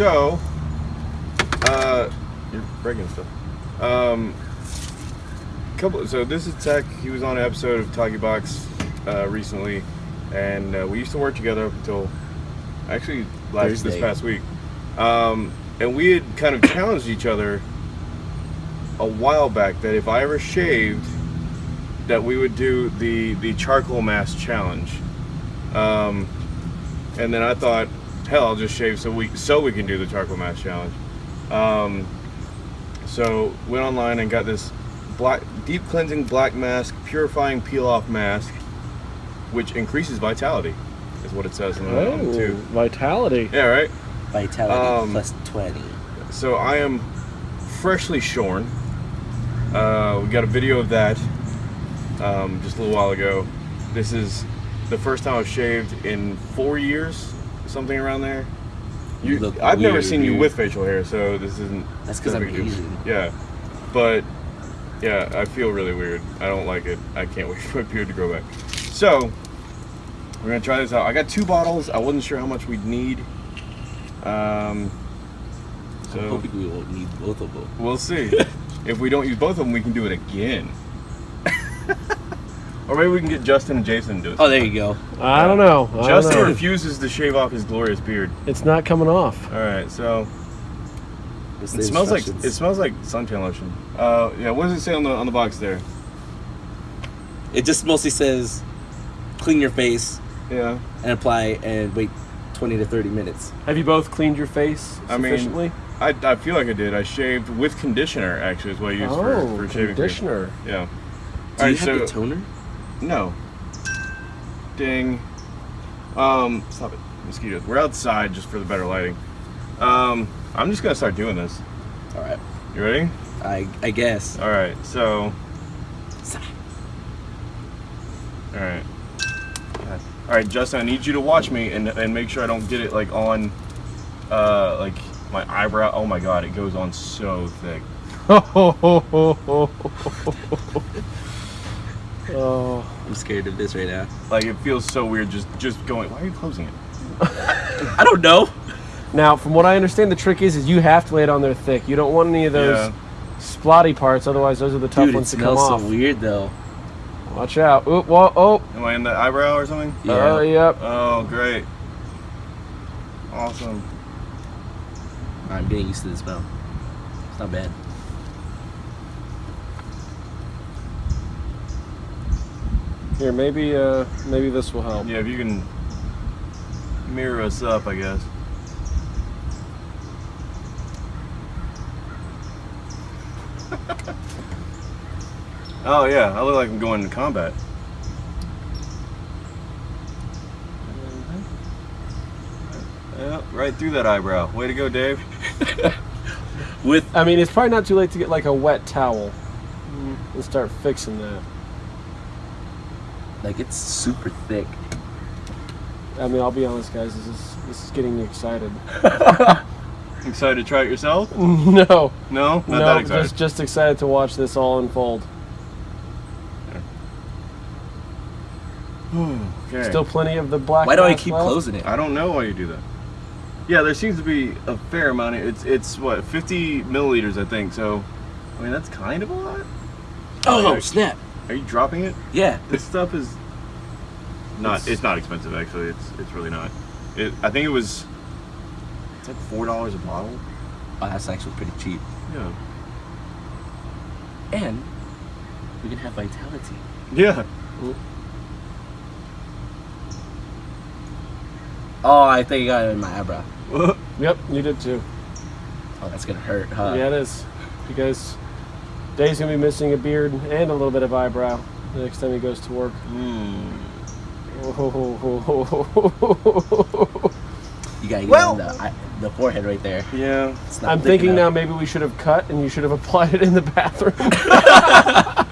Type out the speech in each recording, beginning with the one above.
so, uh, you're breaking stuff. Um, couple. So this is Tech. He was on an episode of Talkie Box uh, recently, and uh, we used to work together up until actually last this past week. Um, and we had kind of challenged each other a while back that if I ever shaved, that we would do the the charcoal mask challenge. Um, and then I thought, hell, I'll just shave so we so we can do the charcoal mask challenge. Um, so went online and got this black deep cleansing black mask, purifying peel off mask, which increases vitality, is what it says in the, on the Oh, tube. vitality. Yeah, right. Vitality Um, plus 20. So I am freshly shorn. Uh, we got a video of that um, just a little while ago. This is the first time I've shaved in four years, something around there. You, You look I've never weird, seen you with facial hair, so this isn't. That's 'cause no I'm. Asian. Yeah, but yeah, I feel really weird. I don't like it. I can't wait for my beard to grow back. So we're gonna try this out. I got two bottles. I wasn't sure how much we'd need. Um, so I'm hoping we won't need both of them. We'll see. if we don't use both of them, we can do it again. or maybe we can get Justin and Jason to do it. Oh, there you go. I don't know. I Justin don't know. refuses to shave off his glorious beard. It's not coming off. All right, so it smells like it smells like suntan lotion. Uh, yeah. What does it say on the on the box there? It just mostly says clean your face Yeah. and apply and wait 20 to 30 minutes. Have you both cleaned your face I mean. I, I feel like I did. I shaved with conditioner. Actually, is what I used oh, for, for shaving. cream. conditioner. Yeah. Do All you right, have so the toner? No. Ding. Um, stop it. Mosquitoes. We're outside just for the better lighting. Um, I'm just gonna start doing this. All right. You ready? I, I guess. All right. So. All right. All right, Justin. I need you to watch me and and make sure I don't get it like on, uh, like my eyebrow. Oh my God, it goes on so thick. oh, I'm scared of this right now. Like it feels so weird just just going. Why are you closing it? I don't know. now from what I understand, the trick is is you have to lay it on there thick. You don't want any of those Yeah. splotty parts, otherwise those are the tough Dude, ones to come off. smells so weird though. Watch out! Oop, whoa, oh, Am I in the eyebrow or something? Yeah. oh, yep. Oh, great. Awesome. I'm getting used to the smell. It's not bad. Here, maybe, uh, maybe this will help. Yeah, if you can mirror us up, I guess. oh yeah, I look like I'm going to combat. Yeah, right through that eyebrow. Way to go, Dave. With I mean, it's probably not too late to get like a wet towel and start fixing that. Like it's super thick. I mean, I'll be honest, guys. This is this is getting me excited. Excited to try it yourself? no, No, not that no, excited. just just excited to watch this all unfold. okay. Still plenty of the black. Why do I keep left. closing it? I don't know why you do that. Yeah, there seems to be a fair amount. Of, it's it's what 50 milliliters, I think. So, I mean that's kind of a lot. Oh Yeah. snap! Are you dropping it? Yeah. This stuff is not. It's- It's, not expensive actually. It's it's really not. It, I think it was. It's like four dollars a bottle. Oh, that's actually pretty cheap. Yeah. And we can have vitality. Yeah. Oh, I think I got it in my eyebrow. Yep, you did too. Oh, that's gonna hurt, huh? yeah, it is. Because Dave's gonna be missing a beard and a little bit of eyebrow the next time he goes to work. Hmm. You gotta get Well- the, the forehead right there. Yeah. It's not I'm thick thinking now maybe we should have cut and you should have applied it in the bathroom.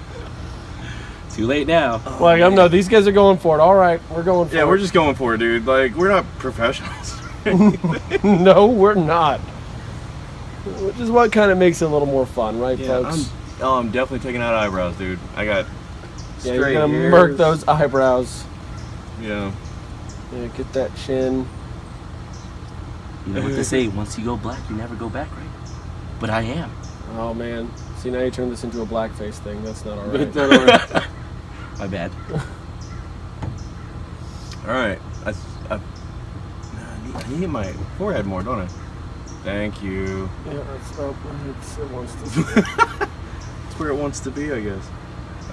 Too late now. like I'm no, these guys are going for it. All right, we're going for Yeah, it. we're just going for it, dude. Like we're not professionals. no, we're not. Which is what kind of makes it a little more fun, right, yeah, I'm, folks? Oh, I'm definitely taking out eyebrows, dude. I got. yeah, you're gonna hairs. murk those eyebrows. Yeah. Yeah, get that chin. You know what they say? Once you go black, you never go back, right? But I am. Oh man. See now you turn this into a blackface thing. That's not But alright. no, no, no. My bad. All right. I, I, I, need, I need my forehead more, don't I? Thank you. yeah, that's it's, it wants to. It's where it wants to be, I guess.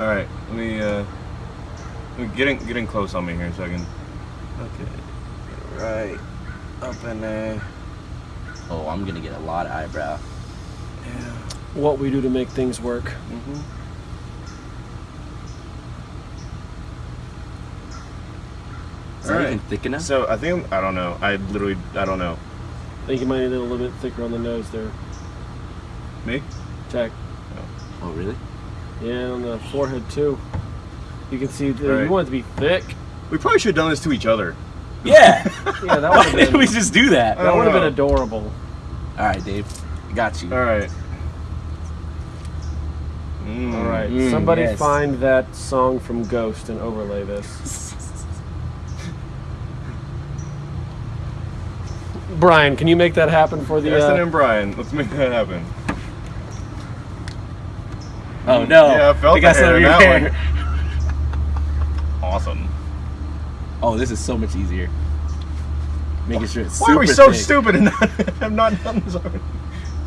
All right. Let me uh, let me get in, get in close on me here a second. Okay. Right up in there. Oh, I'm gonna get a lot of eyebrow. Yeah. what we do to make things work. Mm-hmm. Is that even thick enough? So I think I don't know. I literally I don't know. I think you might need it a little bit thicker on the nose there. Me? Check. Oh, really? Yeah, on the forehead too. You can see the, Right. you want it to be thick. We probably should have done this to each other. Yeah. Yeah, that Why would didn't been we just do that? That would have been adorable. All right, Dave. Got you. All right. Mm, All right, Mm, somebody yes. find that song from Ghost and overlay this. Brian, can you make that happen for the? Justin Uh, and Brian, let's make that happen. Oh mm. no! Yeah, I felt got the some hair of in your that hair. Awesome. Oh, this is so much easier. Making sure it's Why are we super so thick. stupid and not have not done this already?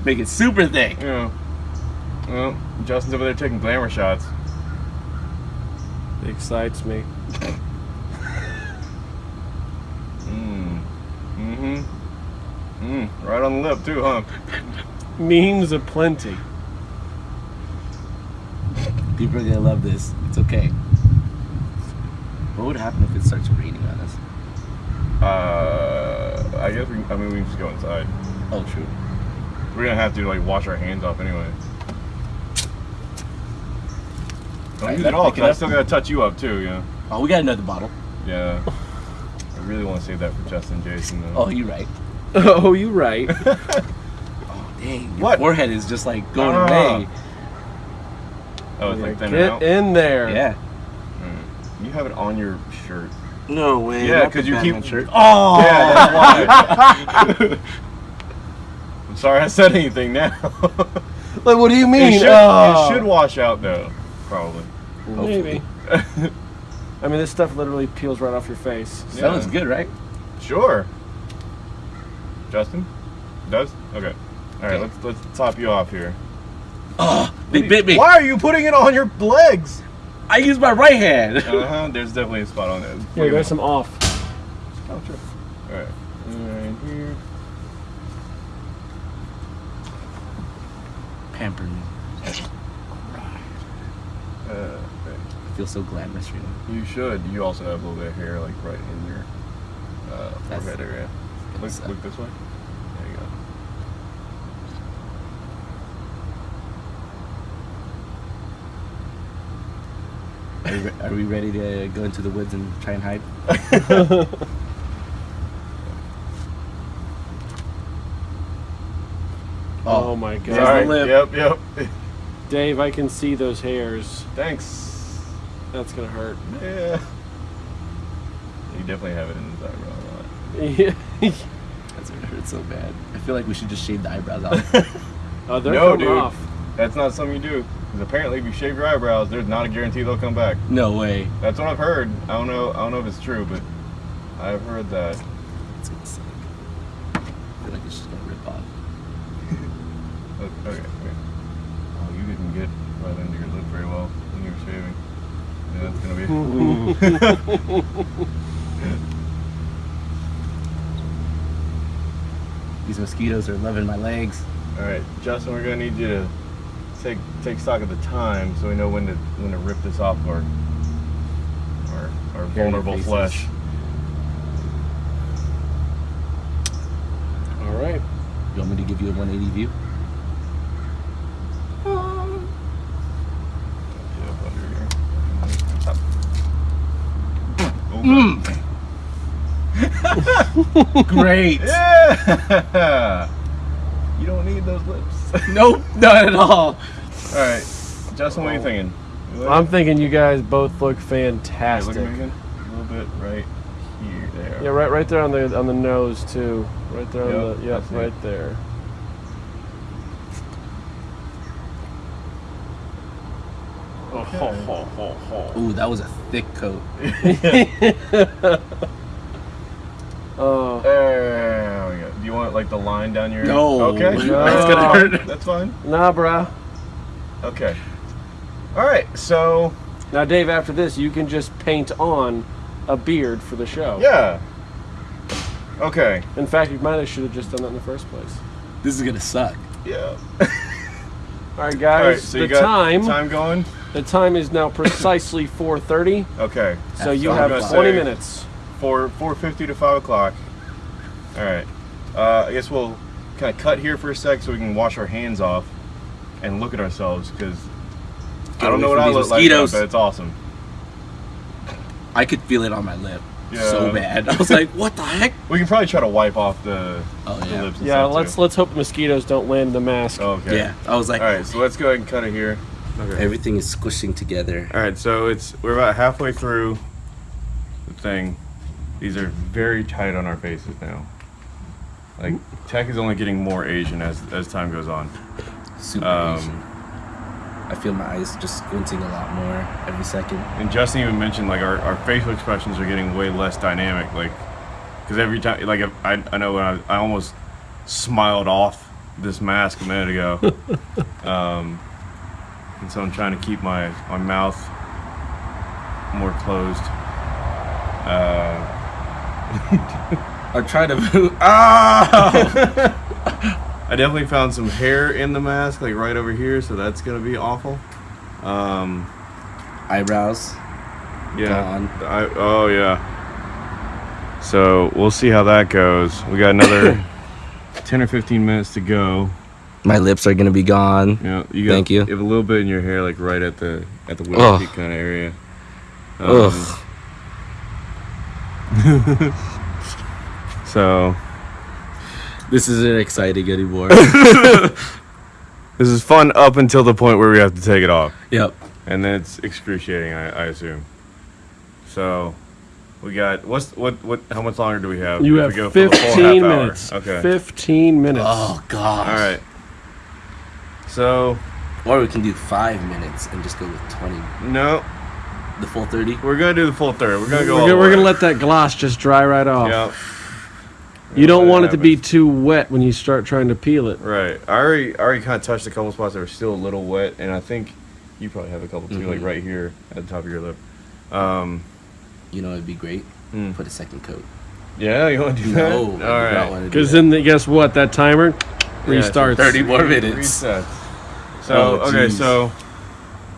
Make it super thick. Yeah. Well, Justin's over there taking glamour shots. it excites me. Mmm. Mm-hmm. Mmm. Right on the lip too, huh? Memes aplenty. People are gonna love this. It's okay. What would happen if it starts raining on us? Uh, I guess we. I mean, we can just go inside. Oh, true. We're gonna have to like wash our hands off anyway. Don't use it it all, pick it 'cause I up. still gotta touch you up too. Yeah. Oh, we got another bottle. Yeah. I really want to save that for Justin, Jason. Though. Oh, you're right. Oh, you right. Oh, dang. Your What? forehead is just like going Ah. away. Oh, it's like thinning Get out. in there. Yeah. Mm. You have it on your shirt. No way. Yeah, because you keep- Batman Shirt. Oh. Yeah, that's why. I'm sorry I said anything now. Like, what do you mean? it, should, Oh. it should wash out though, probably. Maybe. I mean, this stuff literally peels right off your face. Yeah. Sounds good, right? Sure. Justin, does okay. All right, Okay. let's let's top you off here. Oh, they bit me. Why are you putting it on your legs? I use my right hand. Uh huh. There's definitely a spot on it. Here, there's some off. Oh, sure. All right. Right here. Pamper me. Uh, okay. I feel so glamorous right now. You should. You also have a little bit of hair, like right in your uh, forehead area. Look, look this way. There you go. Are, we, are we ready to go into the woods and try and hide? Oh, oh, my god. There's the lip. Yep. Yep. Dave, I can see those hairs. Thanks. That's gonna hurt. Yeah. You definitely have it in his eyebrow a lot. Yeah. That's gonna hurt so bad. I feel like we should just shave the eyebrows off. oh, they're No, dude. off. That's not something you do. Because apparently, if you shave your eyebrows, there's not a guarantee they'll come back. no way. That's what I've heard. I don't know. I don't know if it's true, but I've heard that. It's gonna suck. I feel like it's just gonna rip off. Okay. okay. Oh, you didn't get right under your lip very well when you were shaving. Yeah, that's gonna be. These mosquitoes are loving my legs. All right, Justin, we're gonna need you to take take stock of the time so we know when to when to rip this off our our, our vulnerable flesh. All right. You want me to give you a 180 view? Get up under here. Up. Oh, Mm. Great. Yeah. you don't need those lips. Nope, not at all. All right, Justin, what are you oh. thinking? You I'm thinking you guys both look it? Hey, fantastic. look at Megan. A little bit right here. There. Yeah, right, right there on the on the nose too. Right there on the yep, I see. right there. Oh, ho, ho, ho, ho. Ooh, that was a thick coat. Oh, There we go. Do you want like the line down your? No. Okay. No. That's gonna hurt. That's fine. nah, bruh. Okay. All right. So Now, Dave, after this, you can just paint on a beard for the show. yeah. Okay. In fact, you might have should have just done that in the first place. This is gonna suck. Yeah. All right, guys. right. So the you got time, time going. the time is now precisely 4:30. Okay. So you have 20 minutes. Four four fifty to five o'clock. All right. Uh, I guess we'll kind of cut here for a sec so we can wash our hands off and look at ourselves because I don't know what from I these look like, mosquitoes. but it's awesome. I could feel it on my lip. Yeah. So bad. I was like, what the heck? We can probably try to wipe off the, Oh the yeah. lips. Yeah, let's Too. let's hope mosquitoes don't land the mask. Okay. Yeah. I was like, All right. So let's go ahead and cut it here. Okay. everything is squishing together. All right, so it's we're about halfway through the thing. These are very tight on our faces now. Like tech is only getting more Asian as as time goes on. Super Um, Asian. I feel my eyes just squinting a lot more every second. And Justin even mentioned like our, our facial expressions are getting way less dynamic. Like, because every time, like if, I I know when I, I almost smiled off this mask a minute ago. um, and so I'm trying to keep my my mouth more closed. Uh, I'm trying to move. Ah! I definitely found some hair in the mask, like right over here, so that's gonna be awful. Um, Eyebrows. yeah. Gone. I, oh yeah. So we'll see how that goes. We got another ten or fifteen minutes to go. My lips are gonna be gone. You know, you got Thank you. have a little bit in your hair, like right at the at the Ugh. kind of area. Um, Ugh. So This isn't exciting anymore. this is fun up until the point where we have to take it off. yep. and then it's excruciating. I, I assume. So, we got what's what what? How much longer do we have? You if have we go for the 15 hour? minutes. Okay. 15 minutes. Oh god. All right. So Or we can do five minutes and just go with twenty. no, The full thirty. we're gonna do the full 30. We're gonna go. we're all gonna, the we're way. gonna let that gloss just dry right off. Yeah. You don't want it to be too wet when you start trying to peel it. Right. I already I already kind of touched a couple spots that were still a little wet, and I think you probably have a couple too, like Mhm. right here at the top of your lip. Um. You know it'd be great. Hmm. Put a second coat. Yeah, you want to do that? No, I All do not right. want to Because then, the, guess what? That timer Yeah, restarts. 30 more minutes. Reset. So Oh, okay, so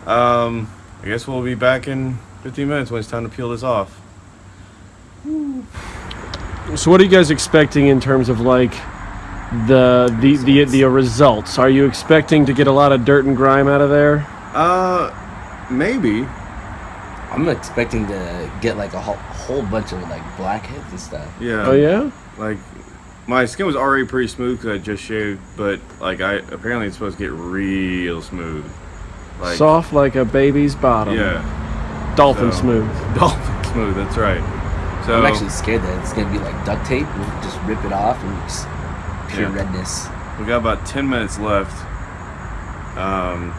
um, I guess we'll be back in 15 minutes when it's time to peel this off. So, what are you guys expecting in terms of like the the the the results? Are you expecting to get a lot of dirt and grime out of there? Uh, maybe. I'm expecting to get like a whole, whole bunch of like blackheads and stuff. Yeah. Oh yeah. Like my skin was already pretty smooth because I just shaved, but like I apparently it's supposed to get real smooth. Like Soft like a baby's bottom. Yeah. Dolphin So- smooth. Dolphin smooth. That's right. So I'm actually scared that it's gonna be like duct tape We'll just rip it off and just pure Yeah. redness. We got about ten minutes left. Um,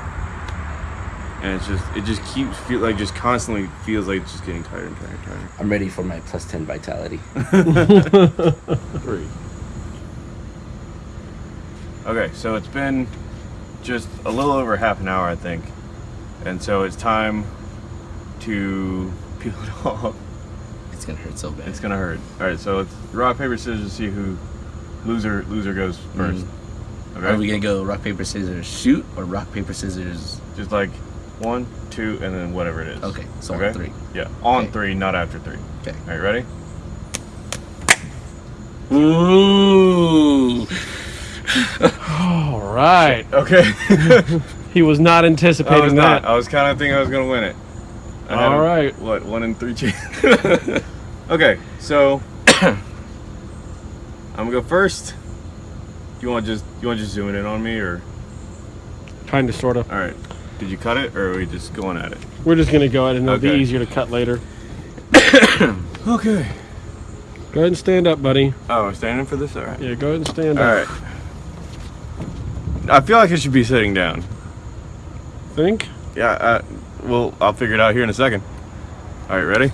and it's just it just keeps feel like just constantly feels like it's just getting tighter and tighter and tighter. I'm ready for my plus ten vitality. Three. Okay, so it's been just a little over half an hour, I think, and so it's time to peel it off. It's gonna hurt so bad. It's gonna hurt. All right, so it's rock paper scissors to see who loser loser goes mm. 1st Okay, Are we gonna go rock paper scissors shoot or rock paper scissors? just like one, two, and then whatever it is. Okay, so Okay. on three. Yeah, on Okay. three, not after three. Okay. All right, ready? Ooh. All right. Okay. He was not I anticipating was that. not. I was kind of thinking I was gonna win it. I All a- right. What? One in three chance. okay, so I'm gonna go first. You want just you want just zooming in on me or? Kind of, sort of. All right. Did you cut it or are we just going at it? We're just gonna go ahead and it'll be easier to cut later. Okay. Go ahead and stand up, buddy. Oh, I'm standing for this? All right. Yeah, go ahead and stand All up. right. I feel like I should be sitting down. Think? Yeah, uh, well, I'll figure it out here in a second. All right, ready?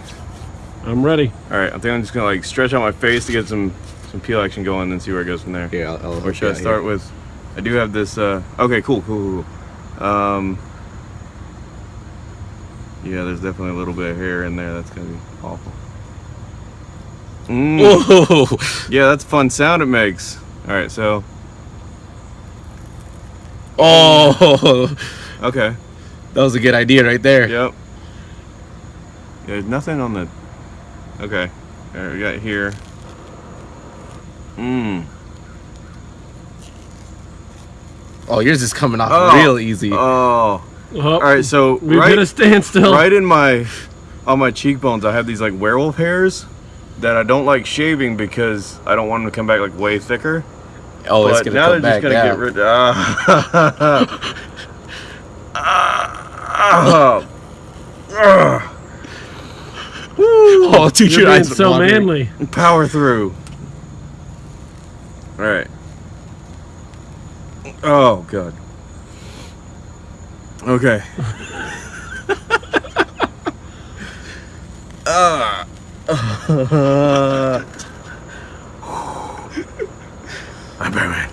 I'm ready. All right, I think I'm just gonna like stretch out my face to get some some peel action going and see where it goes from there. Yeah, I'll, I'll Or should I start here. with? I do have this. Uh, okay, cool, cool, cool. Um, yeah, there's definitely a little bit of hair in there. That's gonna be awful. Mm, Whoa! yeah, that's a fun sound it makes. All right, so Oh, okay, that was a good idea right there. yep. There's nothing on the. Okay, all right, we got here. Mmm. Oh, yours is coming off Oh. real easy. Oh. Oh, All right, so We've right, hit a standstill. right in my on my cheekbones i have these like werewolf hairs that i don't like shaving because i don't want them to come back like way thicker oh, it's gonna now come they're just back gonna down. get rid ah. Ah. Ah. Woo. Oh, dude, You're your being eyes are so watering. manly. power through all right oh god okay Ah. I'm Batman.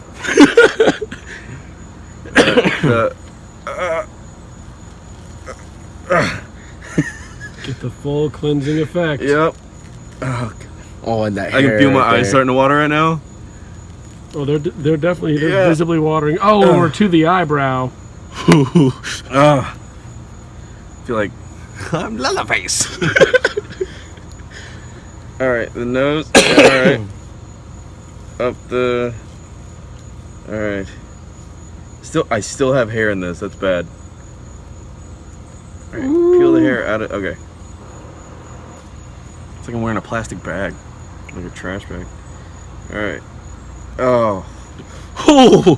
Uh, Get the full cleansing effect. yep. Oh, God. Oh, and that I can feel my right eyes there. starting to water right now. Oh, they're they're definitely they're Yeah. visibly watering. Oh, or to the eyebrow. Ah. I feel like I'm Leatherface. All right, the nose. All right, up the. All right. Still, I still have hair in this. That's bad. All right, peel the hair out of. Okay. It's like I'm wearing a plastic bag, like a trash bag. All right. Oh. Oh,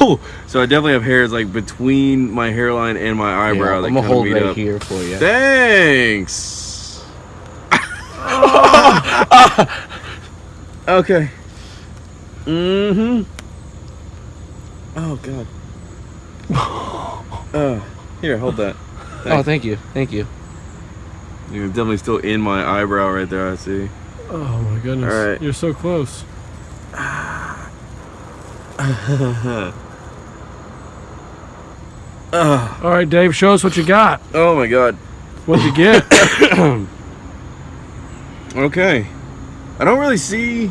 oh. So I definitely have hairs like between my hairline and my eyebrow Yeah, that I'm gonna hold right up. here for you. Thanks. okay. Mm-hmm. Oh god. Oh, here, hold that. Oh, thank you, thank you. You're definitely still in my eyebrow right there. I see. Oh my goodness. All right. You're so close. All right, Dave, show us what you got. oh my god. What'd you get? Okay. I don't really see.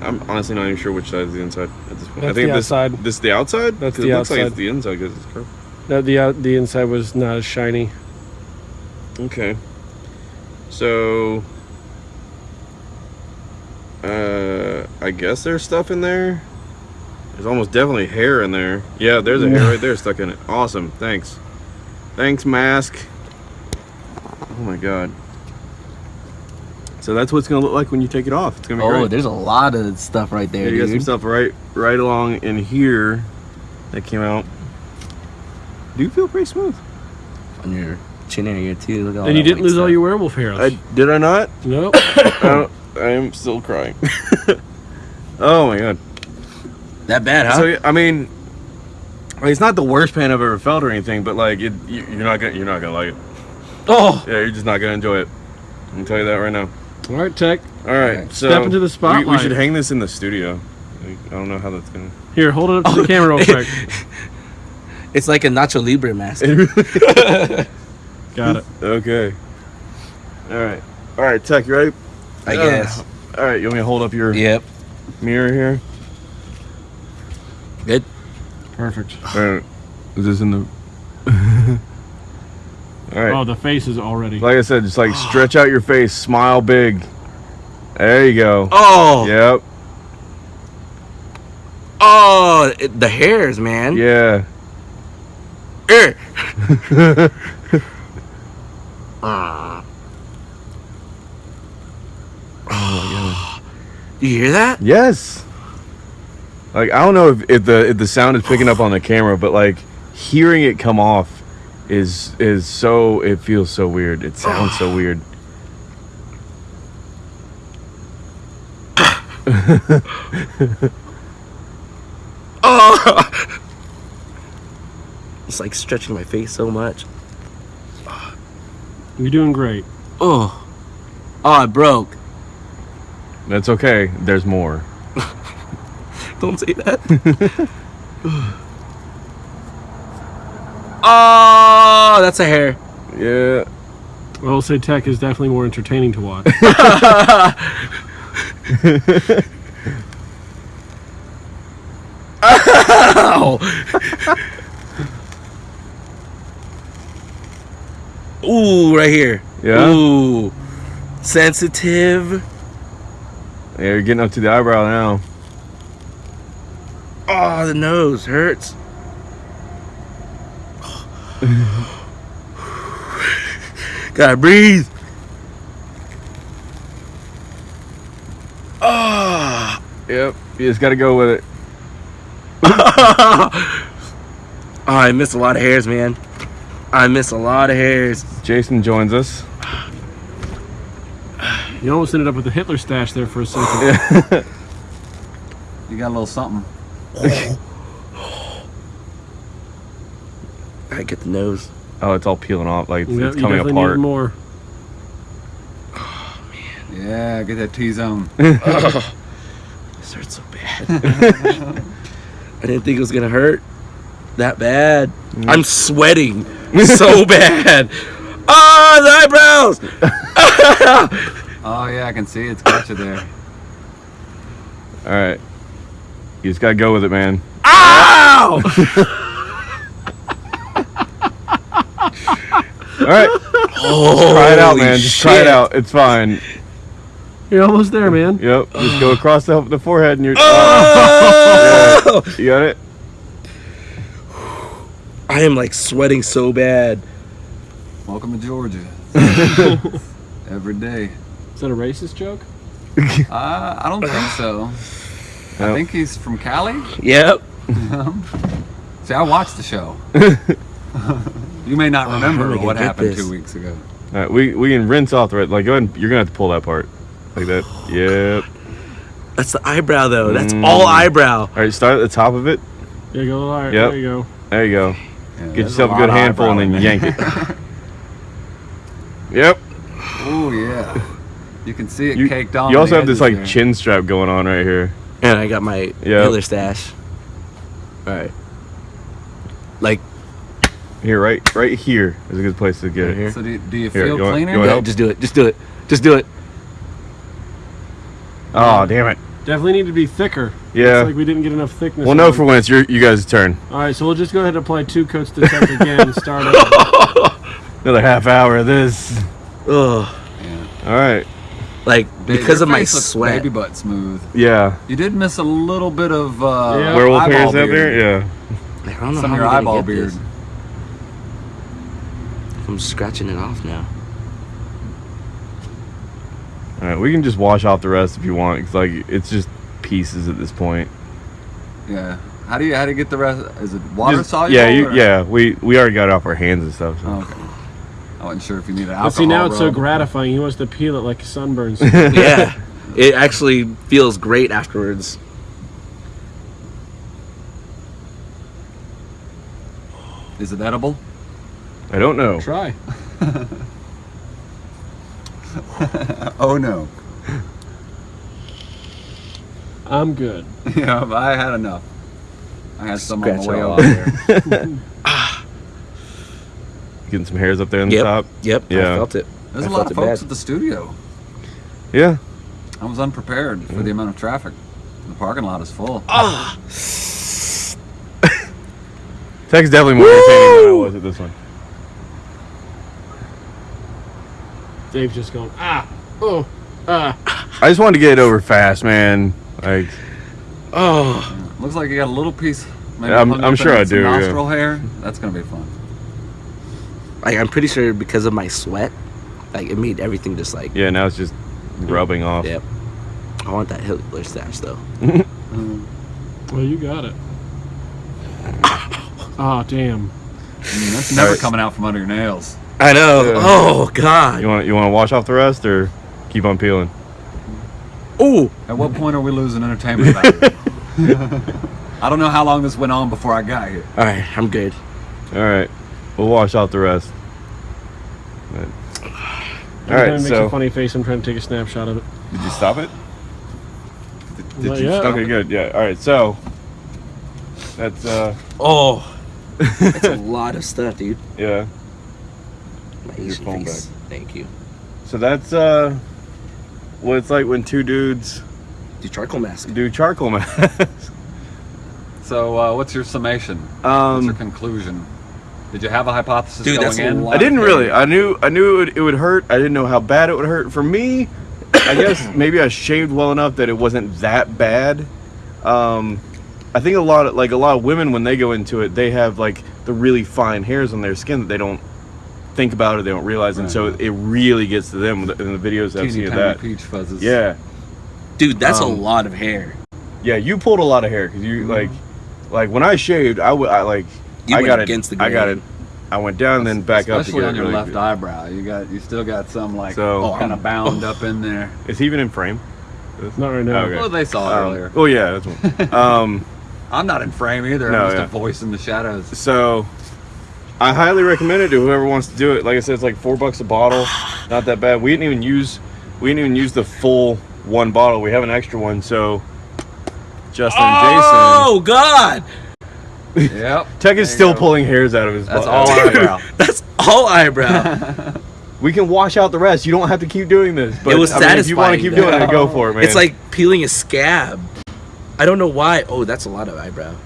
I'm honestly not even sure which side is the inside at this point. I That's think the this outside. this is the outside. That's the it looks like outside. it's the inside because it's curved. no, the out, the inside was not as shiny. Okay. So uh I guess there's stuff in there. There's almost definitely hair in there. Yeah, there's a hair right there stuck in it. Awesome. Thanks. Thanks, mask. Oh my god. So that's what it's gonna look like when you take it off. It's gonna be Oh, great. there's a lot of stuff right Yeah, there, you got some stuff right right along in here that came out. Do you feel pretty smooth? On your chin area too. Look at all and you didn't white lose all your werewolf hair. I did I not? nope. I, I am still crying. oh my god. That bad, huh? So I mean, like, it's not the worst pain I've ever felt or anything, but like it, you, you're not gonna you're not gonna like it. oh, Yeah, you're just not gonna enjoy it. I can tell you that right now. All right, Tech. All right, Okay. so Step into the we- We, should hang this in the studio. Like, I don't know how that's gonna. Here, hold it up to the camera real oh. quick. it's like a Nacho Libre mask. Got it. okay. All right. All right, Tech, you ready? I Uh, guess. All right, you want me to hold up your Yep. mirror here? Good. Perfect. All right. Is this in the? All right. Oh, the face is already. Like I said, just like stretch out your face, smile big. There you go. Oh. Yep. Oh, it, the hairs, man. Yeah. Ah. Oh You hear that? Yes. Like I don't know if, if the if the sound is picking up on the camera, but like hearing it come off is is so it feels so weird. It sounds so weird. oh! It's like stretching my face so much. You're doing great. Oh. Oh, it broke. That's okay. There's more. Don't say that. oh, that's a hair. Yeah. I will say tech is definitely more entertaining to watch. Ow! Ooh, right here. Yeah? Ooh. Sensitive. Yeah, you're getting up to the eyebrow now. Oh, the nose hurts. Gotta breathe. Ah. Yep. You just got to go with it. oh, I miss a lot of hairs, man. I miss a lot of hairs. Jason joins us. You almost ended up with a Hitler stash there for a second. You got a little something. I get the nose. Oh, it's all peeling off. Like, it's, You it's coming definitely need apart. more. Yeah, get that T-zone. This hurts so bad. I didn't think it was gonna hurt that bad. Mm-hmm. I'm sweating so bad. Ah, the eyebrows. Oh yeah, I can see it's got you there. All right. You just got to go with it, man. Ow! All right. Try it out, man. Just try it out. It's fine. You're almost there, man. Yep. Just go across the, the forehead and you're. Oh! You got it? I am like sweating so bad. Welcome to Georgia. Every day. Is that a racist joke? Uh, I don't think so. I think he's from Cali. Yep. See, I watched the show. you may not Oh, remember how am I gonna what happened this? two weeks ago. All right. We, we can rinse off the red. Like, go ahead. and- You're going to have to pull that part. Like that. Yep. That's the eyebrow though. That's Mm. all eyebrow. All right. Start at the top of it. There you go. All right, Yep. there you go. There you go. Yeah, Get yourself a lot good handful and then in yank it. Yep. Oh yeah. You can see it You, caked on. you also the have this like there. chin strap going on right here. And I got my Yep. Hitler stash. All right. Like Here, right, right here is a good place to get Right it. here? So do, do you Here, feel you want- cleaner? you want yeah, just do it. Just do it. Just do it. Oh, damn it. Definitely need to be thicker. Yeah. It's like we didn't get enough thickness. Well, no, on. for when it's your you guys' turn. All right, so we'll just go ahead and apply two coats to tech again and start over. Another half hour of this. Ugh. All right. Like Ba- because your of my looks sweat. baby butt smooth. Yeah. You did miss a little bit of uh, Yeah. Werewolf eyeball hairs out there. Yeah. I don't know Some how of your I'm gonna eyeball get beard. this. I'm scratching it off now. All right. We can just wash off the rest if you want. It's like it's just pieces at this point. Yeah. How do you how do you get the rest? Is it water Just- soluble? Yeah. You, yeah. We we already got it off our hands and stuff. So. Oh, okay. I wasn't sure if you needed alcohol. But see, now it's so gratifying. He wants to peel it like sunburns. yeah. It actually feels great afterwards. Is it edible? I don't know. Try. Oh no. I'm good. yeah, but I had enough. I had some on the way over off. there. Getting some hairs up there on Yep. the top. Yep. Yeah. I felt it. There's I a lot of folks bad. at the studio. Yeah. I was unprepared for the amount of traffic. The parking lot is full. Ah. Tech's definitely more entertaining than I was at this one. Dave's just going, ah, oh, ah. I just wanted to get it over fast, man. Like, Oh. Looks like you got a little piece. Maybe I'm- I'm sure I some do, yeah. Nostril hair. That's gonna be fun. Like I'm pretty sure because of my sweat, like it made everything just like. yeah, now it's just rubbing off. Yep. I want that Hitler stash though. Well, you got it. Oh, damn. I mean, that's never Alright. coming out from under your nails. I know. Yeah. Oh God. You want you want to wash off the rest or keep on peeling? Oh. At what point are we losing entertainment value? I don't know how long this went on before I got here. all right, I'm good. All right, we'll wash off the rest. But- Every all time right, it makes so a funny face. I'm trying to take a snapshot of it. did you stop it? Did, did you yet. stop Okay, it? good. Yeah. All right, so that's uh, Oh, that's a lot of stuff, dude. yeah. My Your Asian phone face. Thank you. So that's uh, what it's like when two dudes Do charcoal mask. do charcoal mask. So, uh, what's your summation? what's your um, conclusion? Did you have a hypothesis Dude, going that's in? I didn't really. I knew. I knew it would, it would hurt. I didn't know how bad it would hurt. For me, I guess maybe I shaved well enough that it wasn't that bad. Um, I think a lot of like a lot of women when they go into it, they have like the really fine hairs on their skin that they don't think about it, they don't realize, and so it really gets to them in the videos I've seen of that. peach fuzzes. Yeah, Dude, that's a Um, lot of hair. yeah. You pulled a lot of hair because you like, like when I shaved, I would I like You I got against it. the I got it. I went down then back up. to Especially on your really left good. eyebrow. You got, you still got some like So- Oh, kind of bound up in there. Is he even in frame? It's not right now. Okay. Well, they saw it Um, earlier. oh yeah, that's one. um, I'm not in frame either. No, I'm just yeah. a voice in the shadows. so I highly recommend it to whoever wants to do it. Like I said, it's like four bucks a bottle. Not that bad. We didn't even use we didn't even use the full one bottle. We have an extra one. So Justin oh, Jason Oh God, yep. Tech is still go. pulling hairs out of his. That's butt. all eyebrow. that's all eyebrow. We can wash out the rest. You don't have to keep doing this. But it was I mean, if you want to keep though. doing it, go for it, man. It's like peeling a scab. I don't know why. Oh, that's a lot of eyebrow.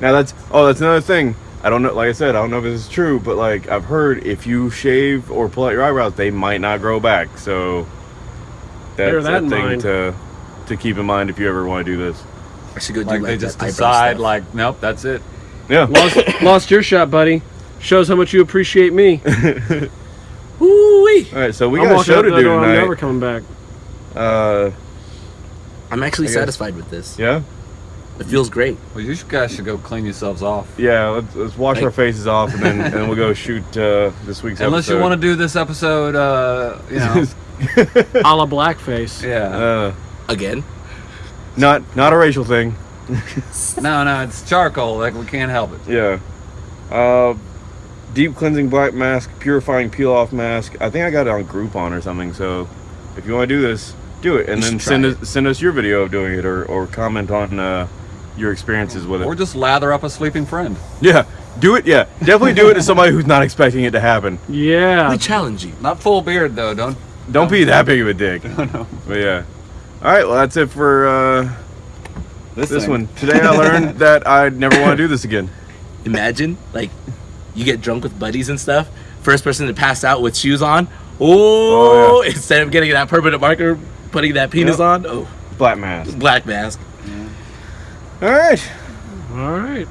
Now that's oh that's another thing. I don't know. Like I said, I don't know if this is true, but like I've heard if you shave or pull out your eyebrows, they might not grow back. So that's that a thing mind. to to keep in mind if you ever want to do this. I should go do Like like, they that just eyebrow decide, stuff. like, nope, that's it. Yeah. Lost, lost your shot, buddy. Shows how much you appreciate me. Ooh-wee. All right. So we I'm got a show out to the do door, I'm never coming back. Uh, I'm actually satisfied with this. yeah. It feels great. Well, you guys should go clean yourselves off. Yeah. Let's, let's wash Like- our faces off and then and then we'll go shoot uh, this week's episode. Unless you want to do this episode, uh, you know, A la blackface. yeah. Uh, Again. not not a racial thing. No, no, it's charcoal. Like we can't help it. Yeah. Uh, deep cleansing black mask, purifying peel off mask. I think I got it on Groupon or something. So if you want to do this, do it, and You then send try us send us your video of doing it, or or comment on uh, your experiences with it. Or just lather up a sleeping friend. yeah, do it. Yeah, definitely do it to somebody who's not expecting it to happen. Yeah. We challenge you. Not full beard though. Don't. Don't be that big of a dick. No, no. But yeah. All right. Well, that's it for uh, this thing. one. Today I learned that I never want to do this again. Imagine, like, you get drunk with buddies and stuff. First person to pass out with shoes on. Oh, Oh, instead of getting that permanent marker, putting that penis Yep. on. Oh, Black mask. black mask. All right. All right.